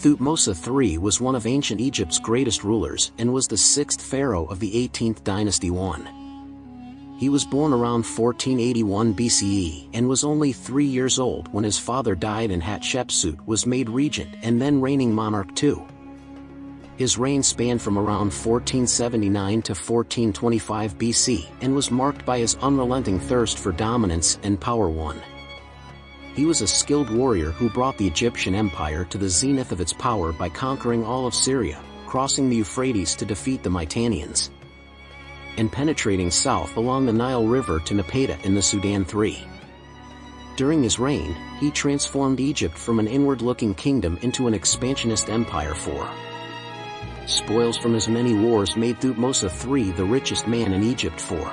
Thutmose III was one of ancient Egypt's greatest rulers and was the sixth pharaoh of the 18th dynasty 1. He was born around 1481 BCE and was only three years old when his father died and Hatshepsut was made regent and then reigning monarch too. His reign spanned from around 1479 to 1425 BC and was marked by his unrelenting thirst for dominance and power one. He was a skilled warrior who brought the Egyptian empire to the zenith of its power by conquering all of Syria, crossing the Euphrates to defeat the Mitannians, and penetrating south along the Nile River to Napata in the Sudan III. During his reign, he transformed Egypt from an inward-looking kingdom into an expansionist empire for spoils from his many wars made Thutmose III the richest man in Egypt for